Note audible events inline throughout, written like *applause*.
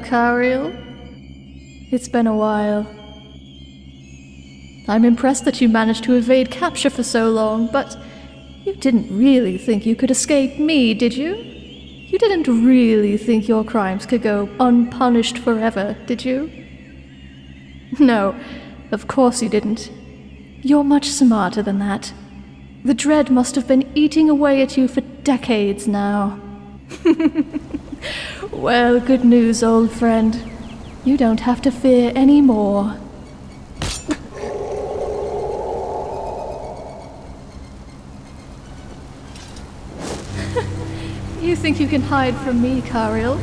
Kariel. It's been a while. I'm impressed that you managed to evade capture for so long, but you didn't really think you could escape me, did you? You didn't really think your crimes could go unpunished forever, did you? *laughs* No, of course you didn't. You're much smarter than that. The dread must have been eating away at you for decades now. *laughs* Well, good news, old friend. You don't have to fear any more. *laughs* you think you can hide from me, Kariel?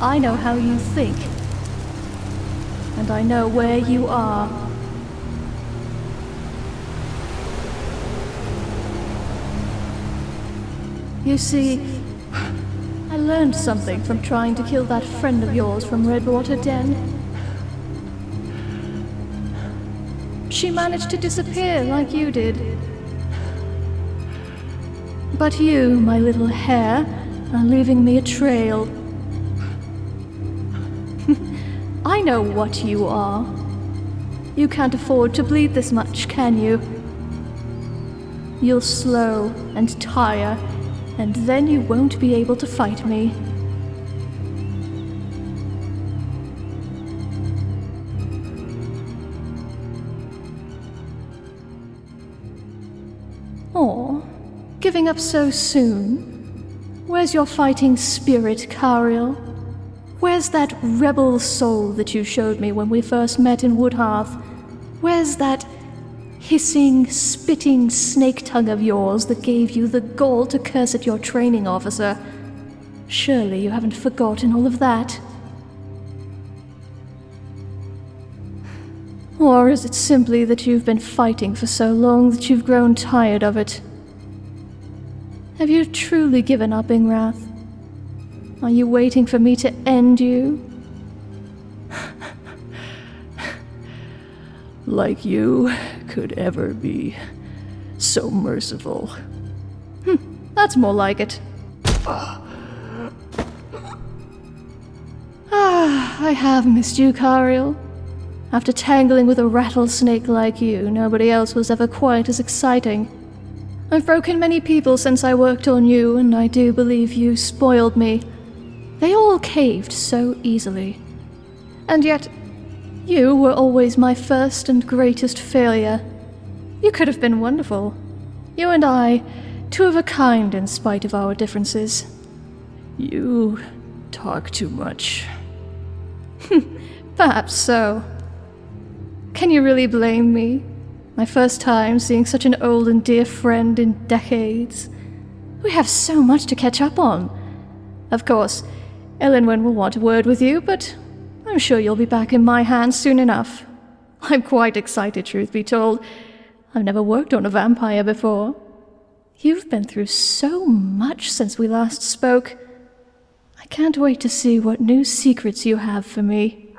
I know how you think. And I know where you are. You see, I learned something from trying to kill that friend of yours from Redwater Den. She managed to disappear like you did. But you, my little hare, are leaving me a trail. *laughs* I know what you are. You can't afford to bleed this much, can you? You'll slow and tire and then you won't be able to fight me. Oh, giving up so soon? Where's your fighting spirit, Kariel? Where's that rebel soul that you showed me when we first met in Woodhearth? Where's that hissing, spitting snake tongue of yours that gave you the gall to curse at your training officer. Surely you haven't forgotten all of that. Or is it simply that you've been fighting for so long that you've grown tired of it? Have you truly given up, Ingrath? Are you waiting for me to end you? Like you could ever be so merciful. Hm, that's more like it. *sighs* Ah, I have missed you, Cariel. After tangling with a rattlesnake like you, nobody else was ever quite as exciting. I've broken many people since I worked on you, and I do believe you spoiled me. They all caved so easily. And yet, you were always my first and greatest failure. You could have been wonderful. You and I, two of a kind in spite of our differences. You talk too much. *laughs* Perhaps so. Can you really blame me? My first time seeing such an old and dear friend in decades. We have so much to catch up on. Of course, Elenwen will want a word with you, but I'm sure you'll be back in my hands soon enough. I'm quite excited, truth be told. I've never worked on a vampire before. You've been through so much since we last spoke. I can't wait to see what new secrets you have for me.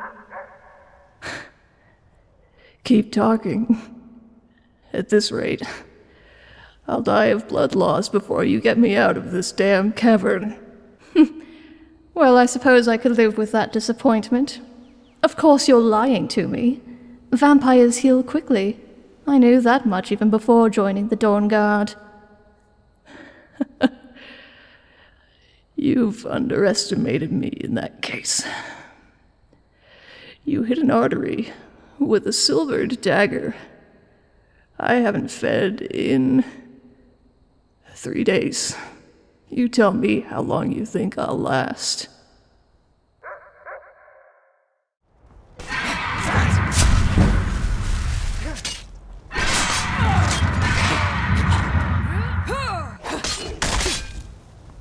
*laughs* Keep talking. At this rate, I'll die of blood loss before you get me out of this damn cavern. Well, I suppose I could live with that disappointment. Of course you're lying to me. Vampires heal quickly. I knew that much even before joining the Dawnguard. *laughs* You've underestimated me in that case. You hit an artery with a silvered dagger. I haven't fed in three days. You tell me how long you think I'll last.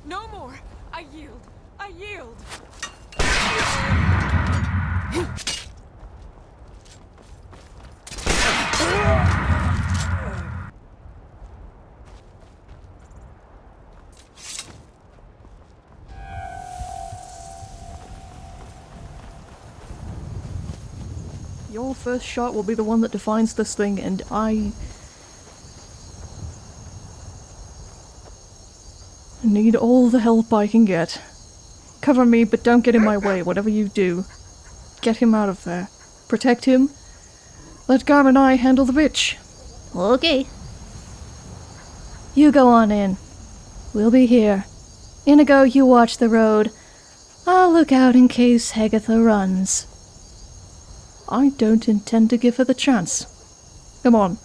No more! I yield! I yield! First shot will be the one that defines this thing, and I. need all the help I can get. Cover me, but don't get in my way, whatever you do. Get him out of there. Protect him. Let Garm and I handle the bitch. Okay. You go on in. We'll be here. Inigo, you watch the road. I'll look out in case Hegatha runs. I don't intend to give her the chance. Come on.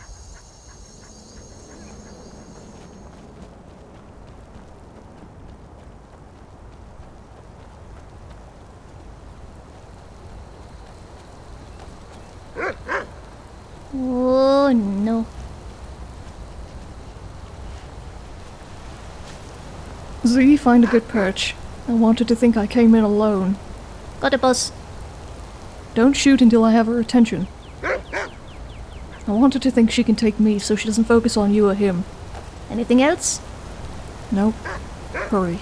Oh no. Z, find a good perch. I wanted to think I came in alone. Got a bus. Don't shoot until I have her attention. I want her to think she can take me so she doesn't focus on you or him. Anything else? Nope. Hurry.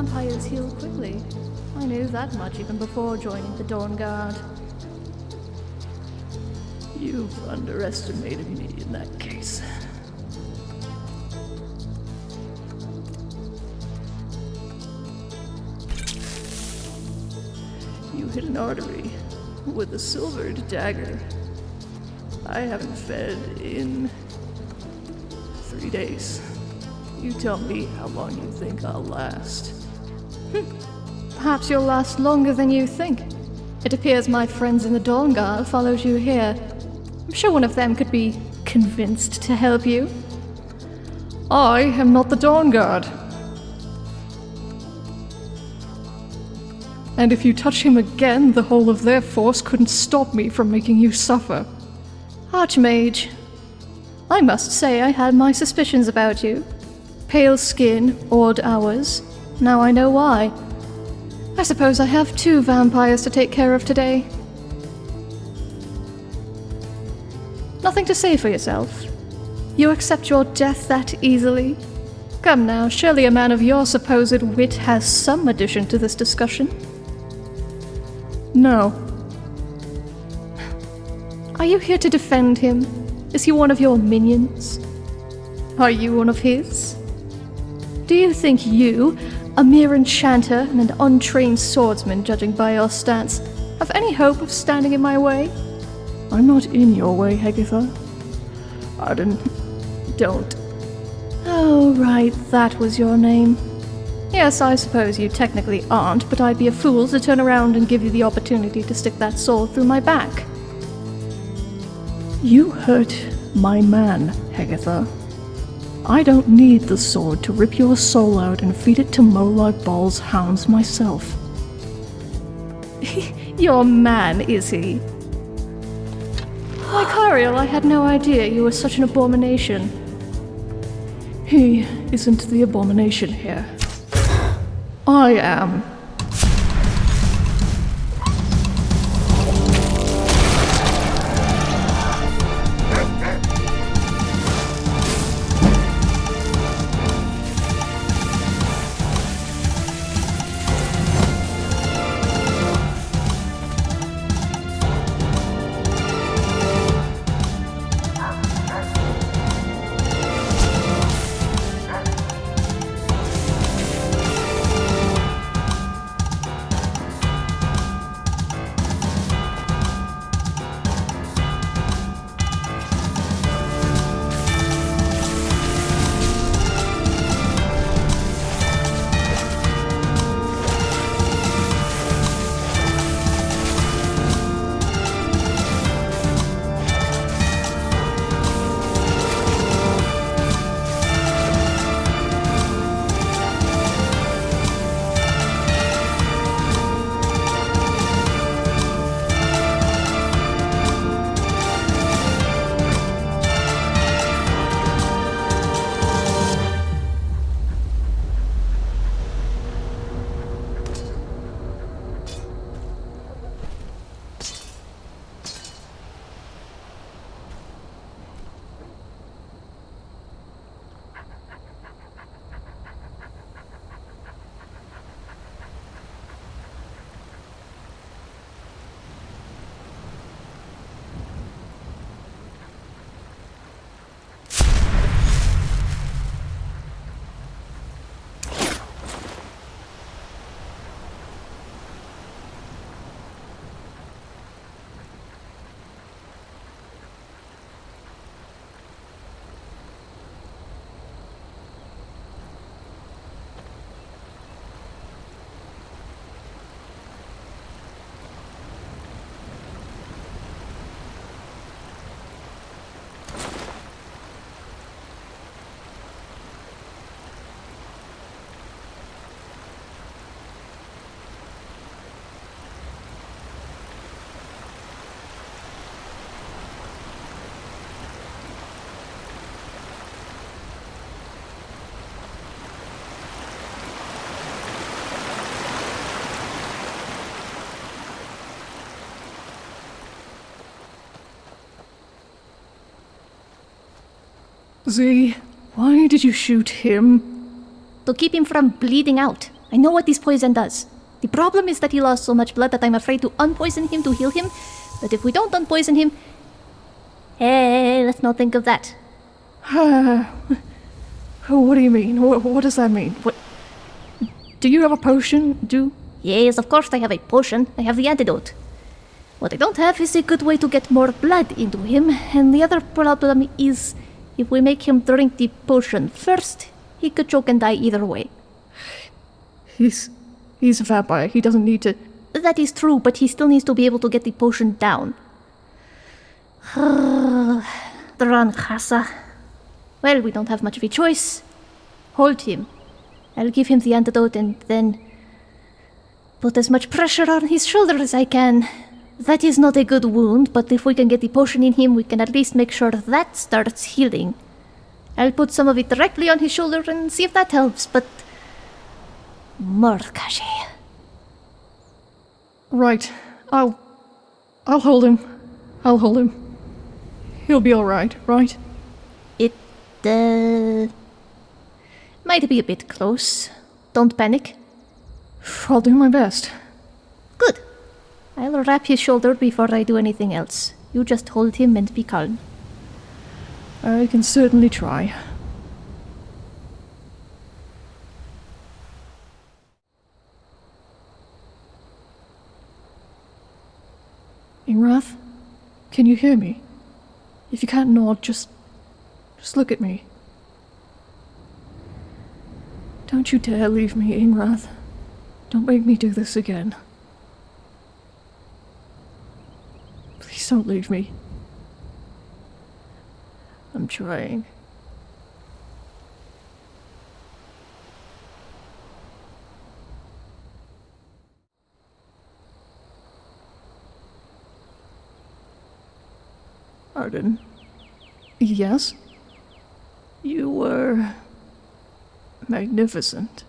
Vampires heal quickly. I knew that much even before joining the Dawnguard. You've underestimated me in that case. You hit an artery with a silvered dagger. I haven't fed in three days. You tell me how long you think I'll last. Perhaps you'll last longer than you think. It appears my friends in the Dawnguard followed you here. I'm sure one of them could be convinced to help you. I am not the Dawnguard. And if you touch him again, the whole of their force couldn't stop me from making you suffer. Archmage, I must say I had my suspicions about you. Pale skin, odd hours. Now I know why. I suppose I have two vampires to take care of today. Nothing to say for yourself. You accept your death that easily? Come now, surely a man of your supposed wit has some addition to this discussion. No, Are you here to defend him? Is he one of your minions? Are you one of his? Do you think you, a mere enchanter and an untrained swordsman, judging by your stance, have any hope of standing in my way? I'm not in your way, Hegatha. I didn't. Don't. Oh, right, that was your name. Yes, I suppose you technically aren't, but I'd be a fool to turn around and give you the opportunity to stick that sword through my back. You hurt my man, Hegatha. I don't need the sword to rip your soul out and feed it to Molag Bal's hounds myself. *laughs* Your man, is he? Why, Cariel, I had no idea you were such an abomination. He isn't the abomination here. I am. Z, why did you shoot him? To keep him from bleeding out. I know what this poison does. The problem is that he lost so much blood that I'm afraid to unpoison him to heal him. But if we don't unpoison him. Hey, let's not think of that. *sighs* what do you mean? What, what does that mean? What? Do you have a potion? Do Yes, of course I have a potion. I have the antidote. What I don't have is a good way to get more blood into him, and the other problem is if we make him drink the potion first, he could choke and die either way. he's he's a vampire. He doesn't need to. That is true, but he still needs to be able to get the potion down. *sighs* Dran Khasa. Well, we don't have much of a choice. Hold him. I'll give him the antidote and then put as much pressure on his shoulder as I can. That is not a good wound, but if we can get the potion in him, we can at least make sure that starts healing. I'll put some of it directly on his shoulder and see if that helps, but. Mordkashi. Right. I'll. I'll hold him. I'll hold him. He'll be alright, right? It, uh. might be a bit close. Don't panic. I'll do my best. I'll wrap his shoulder before I do anything else. You just hold him and be calm. I can certainly try. Ingrath, can you hear me? If you can't nod, just. just look at me. Don't you dare leave me, Ingrath. Don't make me do this again. Please don't leave me. I'm trying. Arden, Yes? you were magnificent.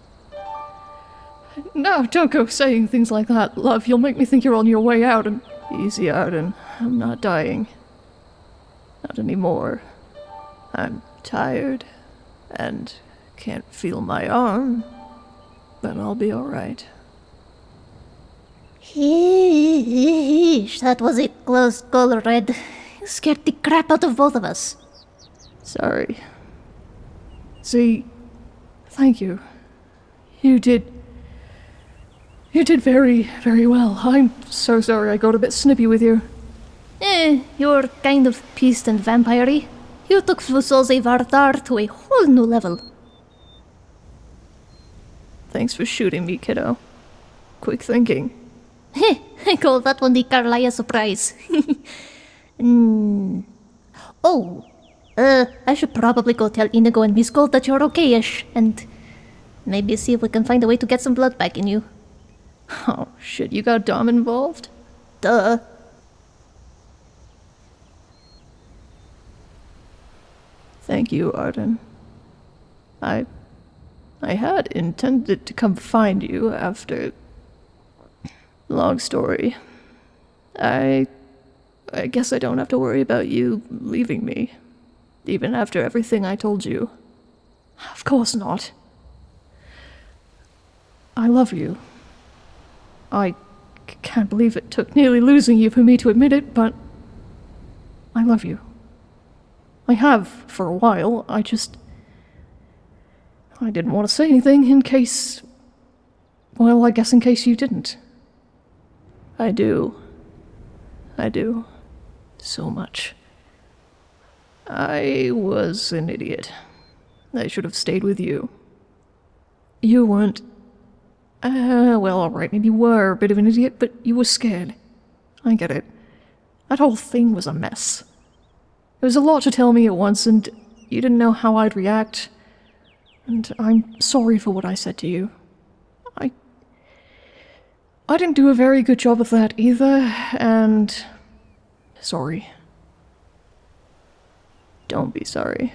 No, don't go saying things like that, love. You'll make me think you're on your way out and. Easy, Arden. I'm not dying. Not anymore. I'm tired and can't feel my arm, but I'll be alright. Heesh, that was a close call, Red. You scared the crap out of both of us. Sorry. See, thank you. You did. You did very, very well. I'm so sorry I got a bit snippy with you. Eh, you're kind of beast and vampire You took Fusolze Vardar to a whole new level. Thanks for shooting me, kiddo. Quick thinking. Heh, *laughs* I call that one the Carlia surprise. *laughs* mm. Oh, uh, I should probably go tell Inigo and Miss Gold that you're okay-ish, and maybe see if we can find a way to get some blood back in you. Oh, shit, you got Dom involved? Duh. Thank you, Arden. I. I had intended to come find you after. Long story. I. I guess I don't have to worry about you leaving me. Even after everything I told you. Of course not. I love you. I can't believe it took nearly losing you for me to admit it, but I love you. I have for a while. I just. I didn't want to say anything in case. Well, I guess in case you didn't. I do. I do. So much. I was an idiot. I should have stayed with you. You weren't. Uh, well, alright, maybe you were a bit of an idiot, but you were scared. I get it. That whole thing was a mess. It was a lot to tell me at once, and you didn't know how I'd react. And I'm sorry for what I said to you. I. I didn't do a very good job of that either, and. Sorry. Don't be sorry.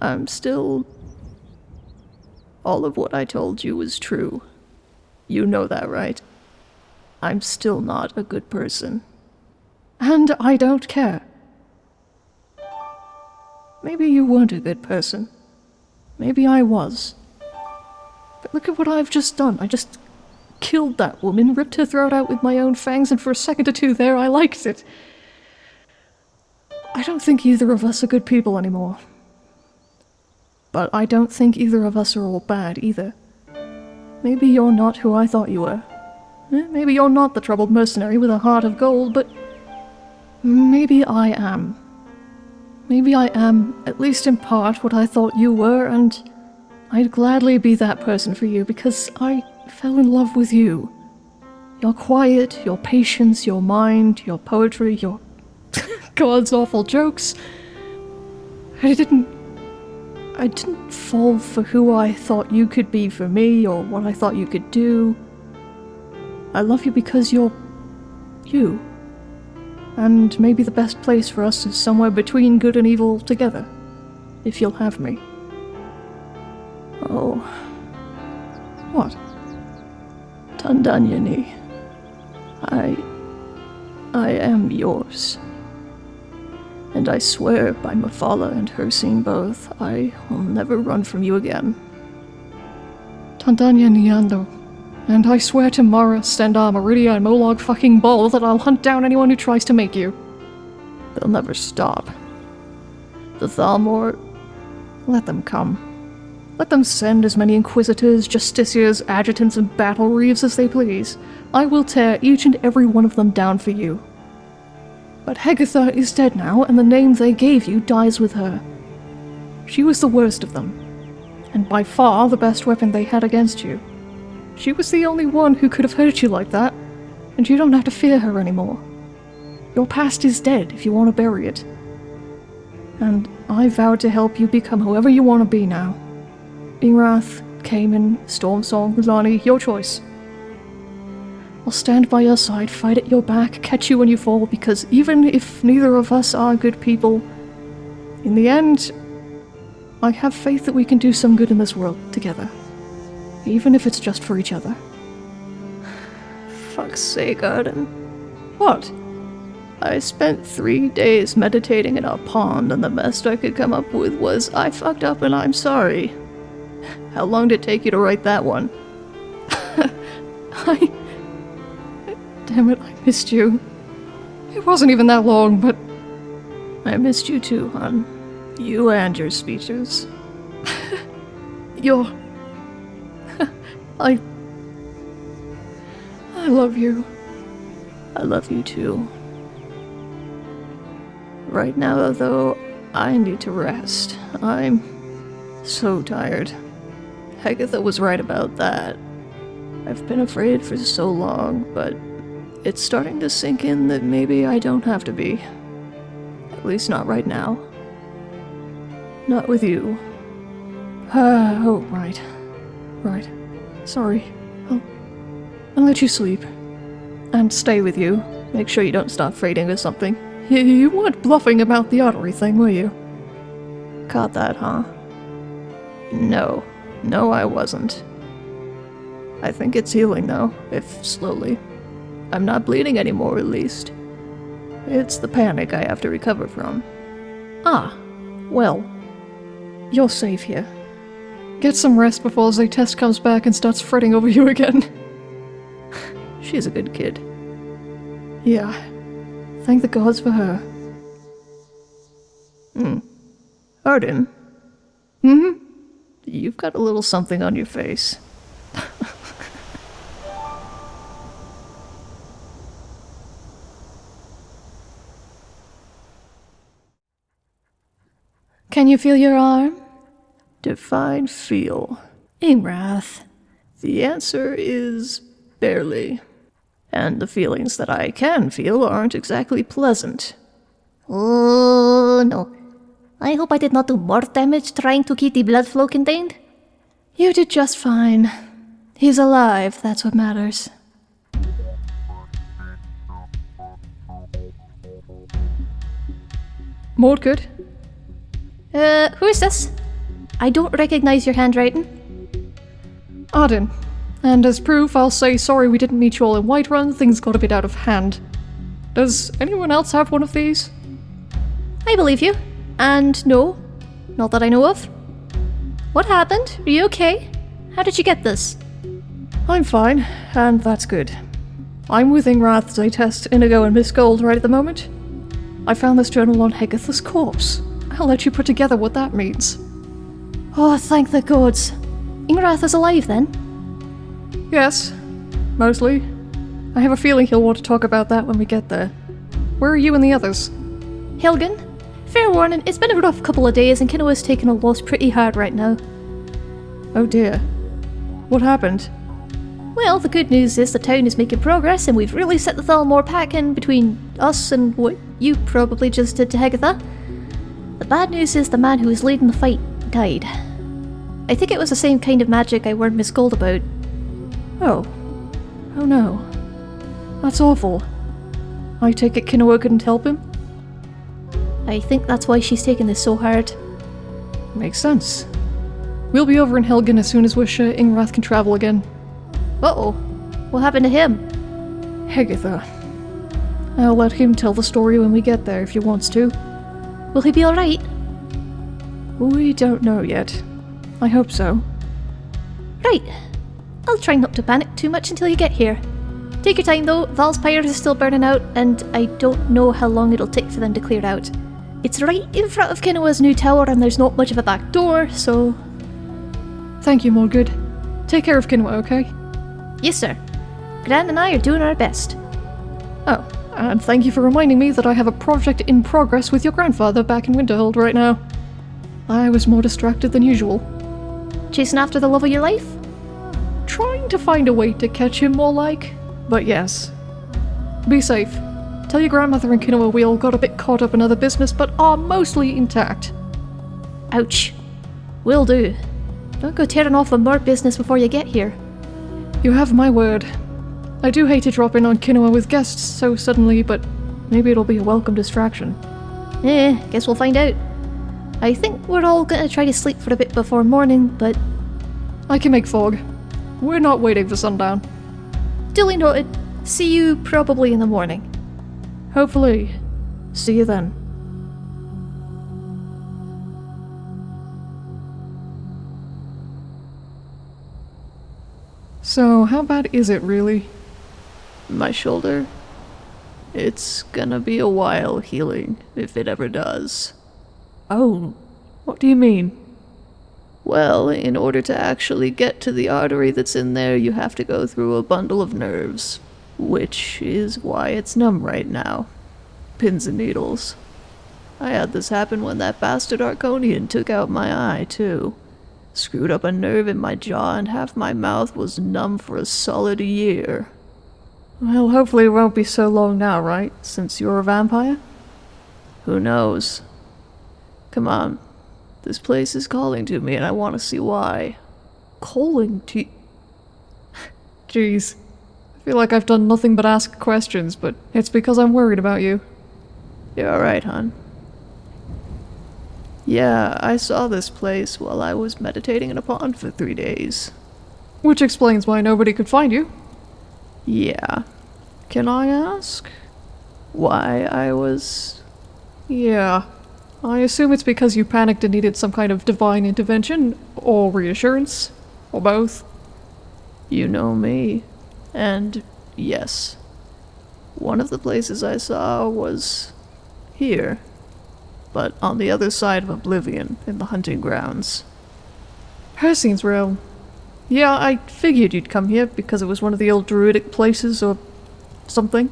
I'm still. All of what I told you was true. You know that, right? I'm still not a good person. And I don't care. Maybe you weren't a good person. Maybe I was. But look at what I've just done. I just killed that woman, ripped her throat out with my own fangs, and for a second or two there I liked it. I don't think either of us are good people anymore. But I don't think either of us are all bad either. Maybe you're not who I thought you were. Eh, Maybe you're not the troubled mercenary with a heart of gold, but maybe I am. Maybe I am, at least in part, what I thought you were, and I'd gladly be that person for you because I fell in love with you. Your quiet, your patience, your mind, your poetry, your *laughs* God's awful jokes. I didn't. I didn't fall for who I thought you could be for me or what I thought you could do. I love you because you're. you. And maybe the best place for us is somewhere between good and evil together. If you'll have me. Oh. What? Tandanyani. I. I am yours. And I swear by Mafala and her Hircine both, I will never run from you again. Tandanya Niando. And I swear to Mara, Stendarr, Meridia, and Molag fucking Bal that I'll hunt down anyone who tries to make you. They'll never stop. The Thalmor, let them come. Let them send as many inquisitors, justiciars, adjutants, and battle reeves as they please. I will tear each and every one of them down for you. But Hegatha is dead now, and the name they gave you dies with her. She was the worst of them, and by far the best weapon they had against you. She was the only one who could have hurt you like that, and you don't have to fear her anymore. Your past is dead if you want to bury it. And I vowed to help you become whoever you want to be now. Ingwrath, Cayman, Stormsong, Lani, your choice. I'll stand by your side, fight at your back, catch you when you fall, because even if neither of us are good people, in the end, I have faith that we can do some good in this world together. Even if it's just for each other. Fuck's sake, Arden. What? I spent three days meditating in a pond, and the best I could come up with was, I fucked up and I'm sorry. How long did it take you to write that one? *laughs* I. Damn it, I missed you. It wasn't even that long, but I missed you too, hon. You and your speeches. *laughs* You're. I. I love you. I love you too. Right now, though, I need to rest. I'm so tired. Hegatha was right about that. I've been afraid for so long, but it's starting to sink in that maybe I don't have to be. At least not right now. Not with you. Uh, *sighs* oh, right. Right. Sorry. I'll, I'll let you sleep. And stay with you. Make sure you don't start fading or something. You, you weren't bluffing about the artery thing, were you? Caught that, huh? No. No, I wasn't. I think it's healing, though, if slowly. I'm not bleeding anymore, at least. It's the panic I have to recover from. Ah, well, you're safe here. get some rest before Zaytest comes back and starts fretting over you again. *laughs* She's a good kid. Yeah, thank the gods for her. Hmm. Arden, hmm? you've got a little something on your face. Can you feel your arm? Define feel. Ingwrath. The answer is barely. And the feelings that I can feel aren't exactly pleasant. Oh no. I hope I did not do more damage trying to keep the blood flow contained. You did just fine. He's alive, that's what matters. Mordgood? Uh, who is this? I don't recognize your handwriting. Arden. And as proof, I'll say sorry we didn't meet you all in Whiterun, things got a bit out of hand. Does anyone else have one of these? I believe you. And no, not that I know of. What happened? Are you okay? How did you get this? I'm fine, and that's good. I'm with Ingrath as I test Inigo and Miss Gold right at the moment. I found this journal on Hegatha's corpse. I'll let you put together what that means. Oh, thank the gods. Ingrath is alive then? Yes, mostly. I have a feeling he'll want to talk about that when we get there. Where are you and the others? Helgen? Fair warning, it's been a rough couple of days and Kinoa's taking a loss pretty hard right now. Oh dear. What happened? Well, the good news is the town is making progress and we've really set the Thalmor packing between us and what you probably just did to Hegatha. The bad news is the man who was leading the fight died. I think it was the same kind of magic I warned Miss Gold about. Oh. Oh no. That's awful. I take it Kinoa couldn't help him? I think that's why she's taking this so hard. Makes sense. We'll be over in Helgen as soon as Wisha Ingrath can travel again. Uh oh. What happened to him? Hegatha. I'll let him tell the story when we get there if he wants to. Will he be alright? We don't know yet. I hope so. Right. I'll try not to panic too much until you get here. Take your time though, Val's pyre is still burning out, and I don't know how long it'll take for them to clear out. It's right in front of Kinoa's new tower and there's not much of a back door, so... Thank you, Morgood. Take care of Kinoa, okay? Yes sir. Gran and I are doing our best. Oh, and thank you for reminding me that I have a project in progress with your grandfather back in Winterhold right now. I was more distracted than usual. Chasing after the love of your life? Trying to find a way to catch him more like, but yes. Be safe. Tell your grandmother and Kinoa we all got a bit caught up in other business, but are mostly intact. Ouch. Will do. Don't go tearing off on more business before you get here. You have my word. I do hate to drop in on Kinoa with guests so suddenly, but maybe it'll be a welcome distraction. Eh, guess we'll find out. I think we're all gonna try to sleep for a bit before morning, but I can make fog. We're not waiting for sundown. duly noted. See you probably in the morning. Hopefully. See you then. So, how bad is it really? My shoulder? It's gonna be a while healing, if it ever does. Oh, what do you mean? Well, in order to actually get to the artery that's in there, you have to go through a bundle of nerves, which is why it's numb right now. Pins and needles. I had this happen when that bastard Arconian took out my eye, too. Screwed up a nerve in my jaw, and half my mouth was numb for a solid year. Well, hopefully it won't be so long now, right? Since you're a vampire? Who knows? Come on. This place is calling to me, and I want to see why. Calling to. *laughs* Jeez. I feel like I've done nothing but ask questions, but it's because I'm worried about you. You're alright, hon. Yeah, I saw this place while I was meditating in a pond for three days. Which explains why nobody could find you. Yeah. Can I ask? Why I was. Yeah. I assume it's because you panicked and needed some kind of divine intervention, or reassurance, or both. You know me. And yes. One of the places I saw was. here. But on the other side of Oblivion, in the hunting grounds. Hircine's realm. Yeah, I figured you'd come here because it was one of the old druidic places or something.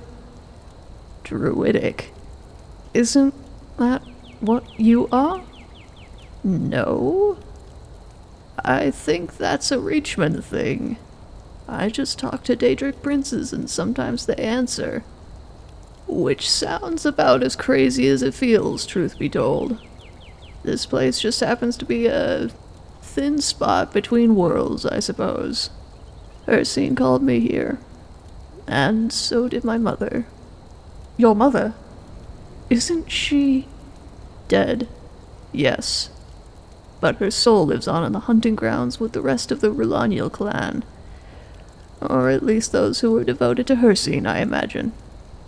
Druidic. Isn't that what you are? No. I think that's a Reachman thing. I just talk to Daedric princes and sometimes they answer. Which sounds about as crazy as it feels, truth be told. This place just happens to be a thin spot between worlds, I suppose. Hircine called me here. And so did my mother. Your mother? Isn't she. Dead. Yes. But her soul lives on in the hunting grounds with the rest of the Rulaniel clan. Or at least those who were devoted to Hircine, I imagine.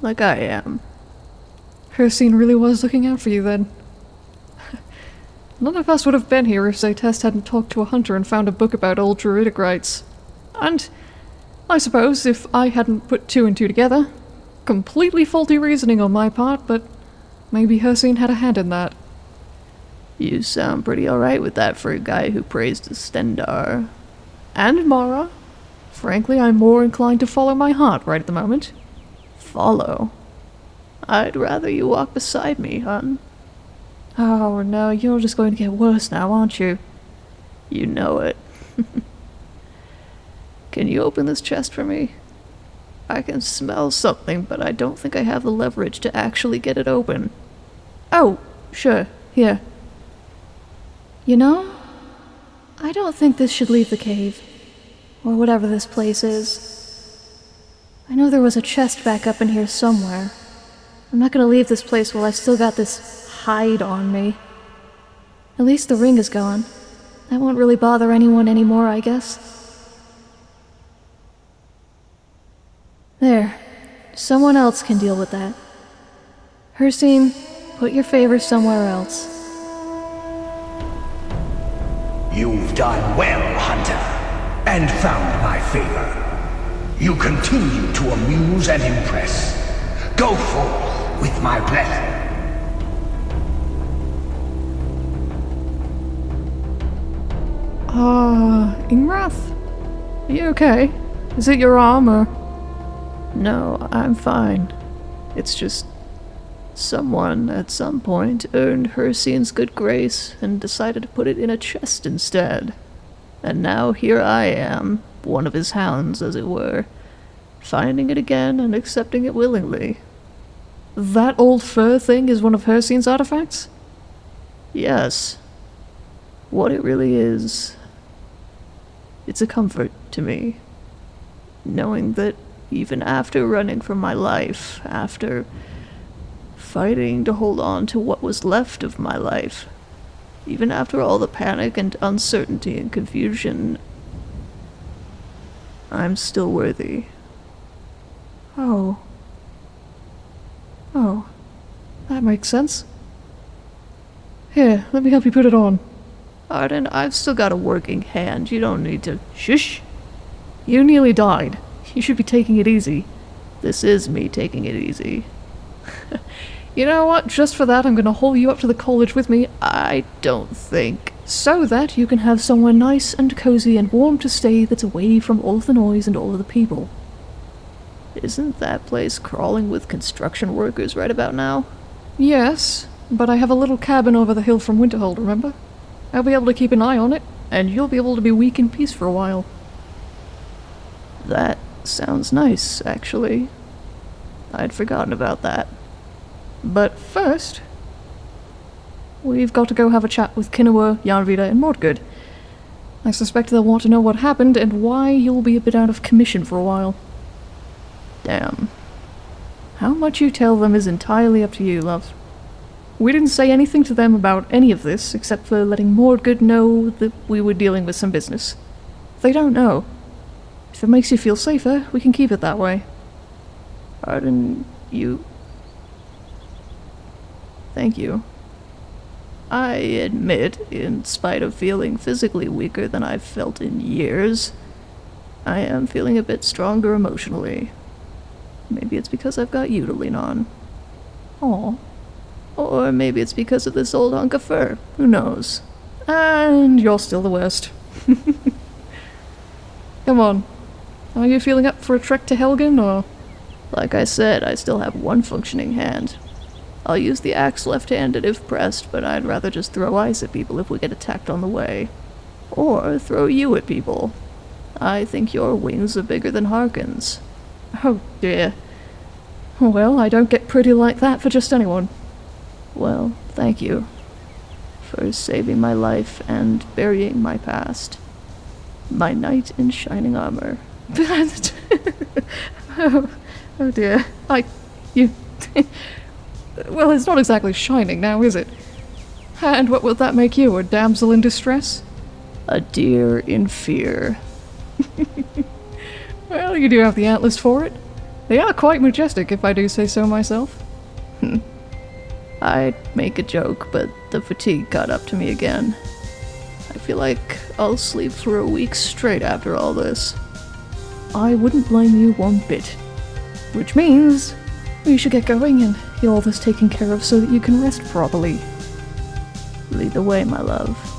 Like I am. Hircine really was looking out for you then. None of us would have been here if Zaytest hadn't talked to a hunter and found a book about old druidic rites. And I suppose if I hadn't put two and two together, completely faulty reasoning on my part, but maybe Hircine had a hand in that. You sound pretty alright with that for a guy who prays to Stendarr. And Mara. Frankly, I'm more inclined to follow my heart right at the moment. Follow? I'd rather you walk beside me, hun. Oh no, you're just going to get worse now, aren't you? You know it. *laughs* can you open this chest for me? I can smell something, but I don't think I have the leverage to actually get it open. Oh, sure, here. You know, I don't think this should leave the cave. Or whatever this place is. I know there was a chest back up in here somewhere. I'm not gonna leave this place while I still got this hide on me. At least the ring is gone. That won't really bother anyone anymore, I guess. There. Someone else can deal with that. Hircine, put your favor somewhere else. You've done well, Hunter, and found my favor. You continue to amuse and impress. Go forth with my blessing. Ah, uh, Ingrath? Are you okay? Is it your arm or. No, I'm fine. It's just. Someone at some point earned Hircine's good grace and decided to put it in a chest instead. And now here I am, one of his hounds, as it were, finding it again and accepting it willingly. That old fur thing is one of Hircine's artifacts? Yes. What it really is, it's a comfort to me, knowing that even after running for my life, after fighting to hold on to what was left of my life, even after all the panic and uncertainty and confusion, I'm still worthy. Oh. Oh. That makes sense. Here, let me help you put it on. Arden, I've still got a working hand. You don't need to. Shush! You nearly died. You should be taking it easy. This is me taking it easy. *laughs* you know what? Just for that, I'm gonna haul you up to the college with me. I don't think. So that you can have somewhere nice and cozy and warm to stay that's away from all of the noise and all of the people. Isn't that place crawling with construction workers right about now? Yes, but I have a little cabin over the hill from Winterhold, remember? I'll be able to keep an eye on it, and you'll be able to be weak in peace for a while. That sounds nice, actually. I'd forgotten about that. But first, we've got to go have a chat with Kinua, Yarnvida, and Mordgood. I suspect they'll want to know what happened and why you'll be a bit out of commission for a while. Damn. How much you tell them is entirely up to you, love. We didn't say anything to them about any of this, except for letting Mordgood know that we were dealing with some business. They don't know. If it makes you feel safer, we can keep it that way. Arden, you... Thank you. I admit, in spite of feeling physically weaker than I've felt in years, I am feeling a bit stronger emotionally. Maybe it's because I've got you to lean on. Aw. Or maybe it's because of this old hunk of fur. Who knows? And you're still the worst. *laughs* Come on. Are you feeling up for a trek to Helgen, or...? Like I said, I still have one functioning hand. I'll use the axe left-handed if pressed, but I'd rather just throw ice at people if we get attacked on the way. Or throw you at people. I think your wings are bigger than Harkon's. Oh dear. Well, I don't get pretty like that for just anyone. Well, thank you for saving my life and burying my past. My knight in shining armor. *laughs* oh, oh dear. I. You. *laughs* well, it's not exactly shining now, is it? And what will that make you, a damsel in distress? A deer in fear. *laughs* well, you do have the antlers for it. They are quite majestic, if I do say so myself. I'd make a joke, but the fatigue got up to me again. I feel like I'll sleep for a week straight after all this. I wouldn't blame you one bit. Which means we should get going and get all this taken care of so that you can rest properly. Lead the way, my love.